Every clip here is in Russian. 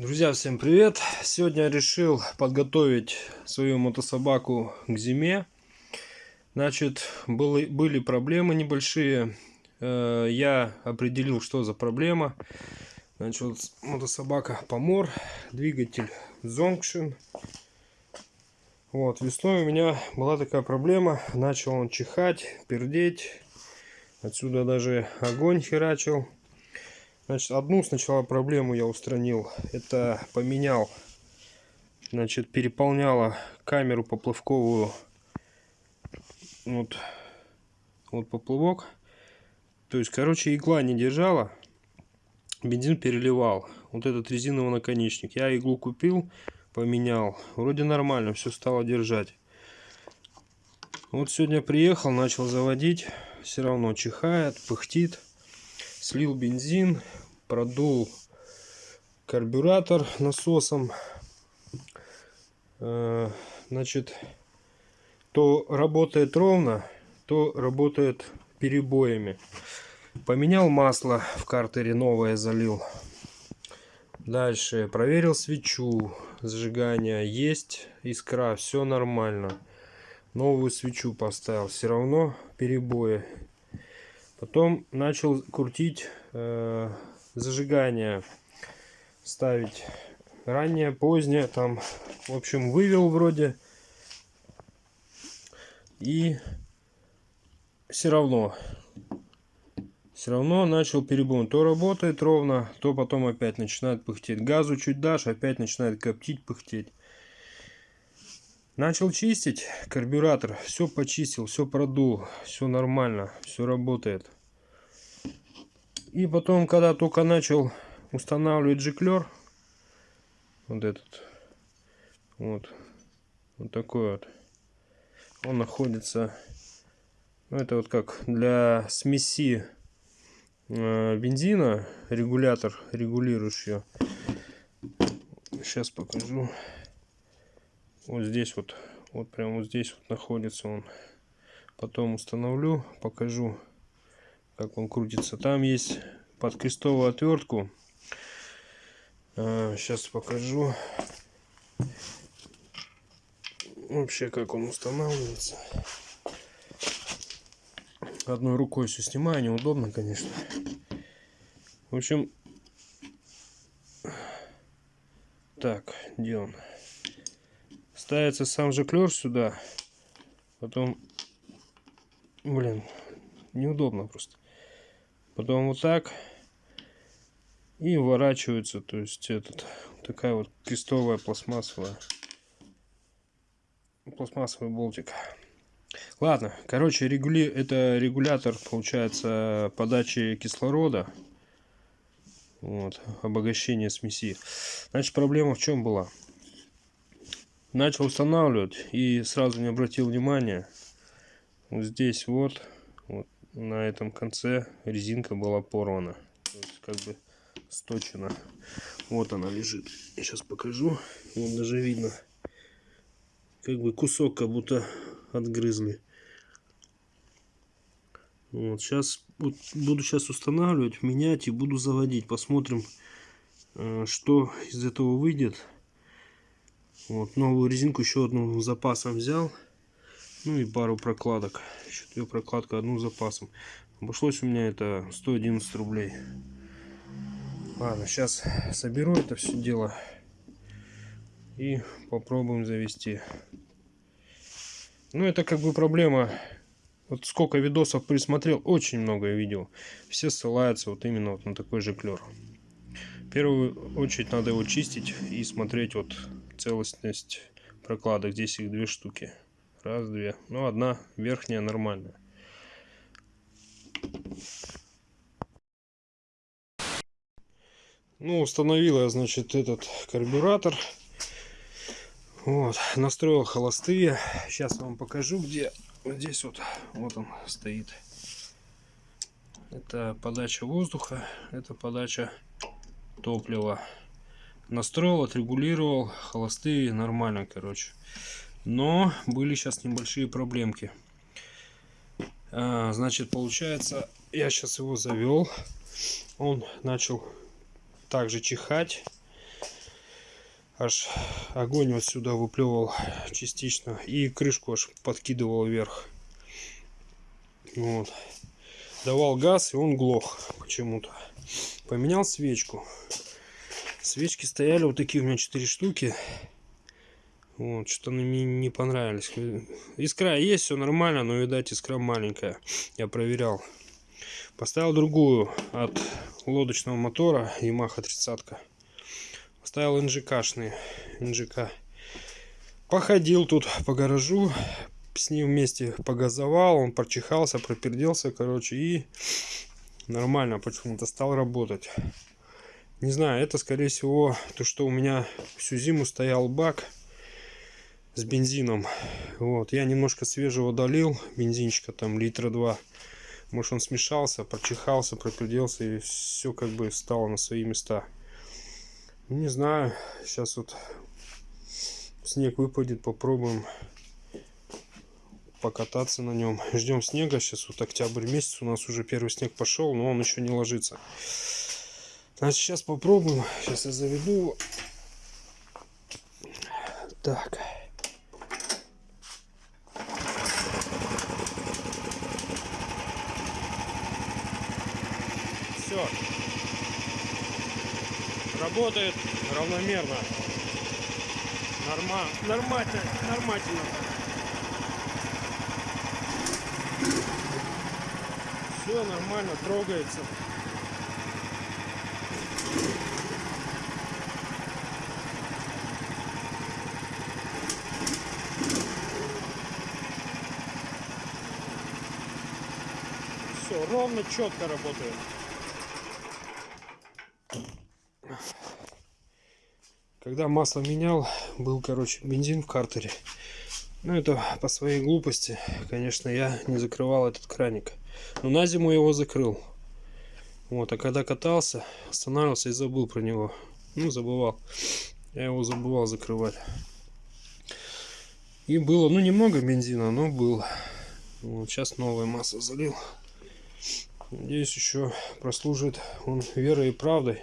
Друзья, всем привет! Сегодня решил подготовить свою мотособаку к зиме. Значит, были, были проблемы небольшие. Э, я определил, что за проблема. Значит, мотособака Помор, двигатель Zonction. Вот, весной у меня была такая проблема. Начал он чихать, пердеть. Отсюда даже огонь херачил. Значит, одну сначала проблему я устранил. Это поменял, значит, переполняла камеру поплавковую. Вот, вот поплавок. То есть, короче, игла не держала. Бензин переливал. Вот этот резиновый наконечник. Я иглу купил, поменял. Вроде нормально, все стало держать. Вот сегодня приехал, начал заводить. Все равно чихает, пыхтит слил бензин, продул карбюратор насосом. Э, значит, то работает ровно, то работает перебоями. Поменял масло в картере новое залил. Дальше проверил свечу зажигания. Есть искра, все нормально. Новую свечу поставил. Все равно перебои Потом начал крутить э, зажигание, ставить раннее, позднее, там, в общем, вывел вроде. И все равно, все равно начал перебой. То работает ровно, то потом опять начинает пыхтеть. Газу чуть дашь, опять начинает коптить, пыхтеть. Начал чистить карбюратор, все почистил, все продул, все нормально, все работает. И потом, когда только начал устанавливать жиклер, вот этот, вот, вот такой вот, он находится, ну это вот как для смеси э, бензина, регулятор, регулирующий. Сейчас покажу. Вот здесь вот, вот прямо вот здесь вот находится он. Потом установлю, покажу, как он крутится. Там есть под крестовую отвертку. Сейчас а, покажу вообще как он устанавливается. Одной рукой все снимаю, неудобно, конечно. В общем, так, где он? Ставится сам же клер сюда. Потом, блин, неудобно просто. Потом вот так. И вворачивается, то есть этот, такая вот крестовая пластмассовая, пластмассовый болтик. Ладно, короче, регули... это регулятор, получается, подачи кислорода. Вот, обогащение смеси. Значит, проблема в чем была? Начал устанавливать и сразу не обратил внимания. Вот здесь вот, вот на этом конце резинка была порвана. То есть как бы сточена. Вот она лежит. Я сейчас покажу. Вот даже видно. Как бы кусок как будто отгрызли. Вот сейчас вот, буду сейчас устанавливать менять и буду заводить. Посмотрим э, что из этого выйдет вот, новую резинку еще одну запасом взял. Ну и пару прокладок. Еще две прокладка, одну запасом. Обошлось у меня это 111 рублей. Ладно, сейчас соберу это все дело. И попробуем завести. Ну, это как бы проблема. Вот сколько видосов присмотрел, очень много видео. Все ссылаются вот именно вот на такой же клер. В первую очередь надо его чистить и смотреть вот целостность прокладок. Здесь их две штуки. Раз, две. Ну, одна верхняя нормальная. Ну, установила я, значит, этот карбюратор. Вот, настроил холостые. Сейчас вам покажу, где. Вот здесь вот, вот он стоит. Это подача воздуха, это подача топлива настроил, отрегулировал, холостые нормально, короче. Но были сейчас небольшие проблемки. А, значит, получается, я сейчас его завел. Он начал также чихать. аж огонь вот сюда выплевывал частично и крышку аж подкидывал вверх. Вот. Давал газ и он глох почему-то. Поменял свечку. Свечки стояли вот такие у меня четыре штуки. Вот, что-то мне не понравились. Искра есть, все нормально, но, видать, искра маленькая. Я проверял. Поставил другую от лодочного мотора Yamaha 30 -ка. Поставил НЖКшные. НЖК. Походил тут по гаражу. С ним вместе погазовал. Он прочихался, проперделся, короче. И нормально почему-то стал работать. Не знаю, это скорее всего то, что у меня всю зиму стоял бак с бензином. Вот, я немножко свежего долил, бензинчика там литра два. Может он смешался, прочихался, проперделся и все как бы стало на свои места. Ну, не знаю, сейчас вот снег выпадет, попробуем покататься на нем. Ждем снега, сейчас вот октябрь месяц, у нас уже первый снег пошел, но он еще не ложится. Значит, сейчас попробуем, сейчас я заведу его. Так. все. Работает равномерно. Норма... Нормально, нормально. Все нормально, трогается. Все, ровно, четко работает. Когда масло менял, был, короче, бензин в картере. Ну, это по своей глупости, конечно, я не закрывал этот краник. Но на зиму его закрыл. Вот, а когда катался, останавливался и забыл про него. Ну, забывал. Я его забывал закрывать. И было, ну, немного бензина, но был. Вот, сейчас новое масло залил. Надеюсь, еще прослужит он верой и правдой.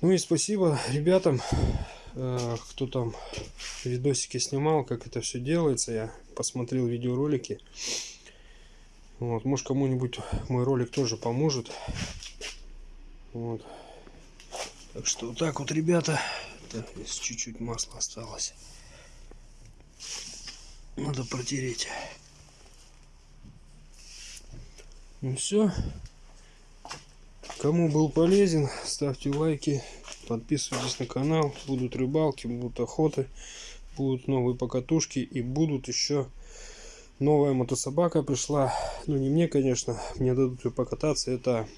Ну и спасибо ребятам, э, кто там видосики снимал, как это все делается. Я посмотрел видеоролики. Вот, может кому-нибудь мой ролик тоже поможет. Вот. Так что вот так вот, ребята. Так, чуть-чуть масла осталось. Надо протереть. Ну все. Кому был полезен, ставьте лайки, подписывайтесь на канал. Будут рыбалки, будут охоты, будут новые покатушки и будут еще новая мотособака пришла. Ну не мне, конечно, мне дадут ее покататься. Это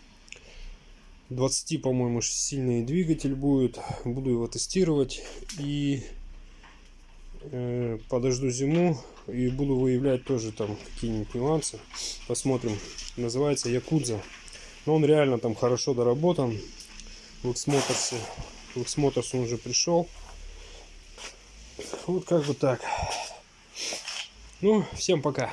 20, по-моему, сильный двигатель будет. Буду его тестировать и подожду зиму и буду выявлять тоже там какие-нибудь нюансы. Посмотрим. Называется Якудза. Но он реально там хорошо доработан. В Xmotorс, в Xmotorс он уже пришел. Вот как бы так. Ну, всем пока.